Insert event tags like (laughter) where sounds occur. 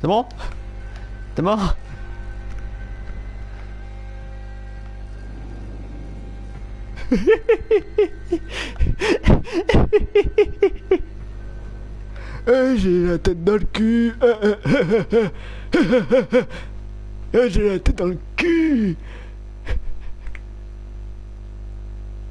C'est bon? T'es mort? (laughs) Eh, j'ai la tête dans le cul. (laughs) Eh, j'ai la tête dans le cul.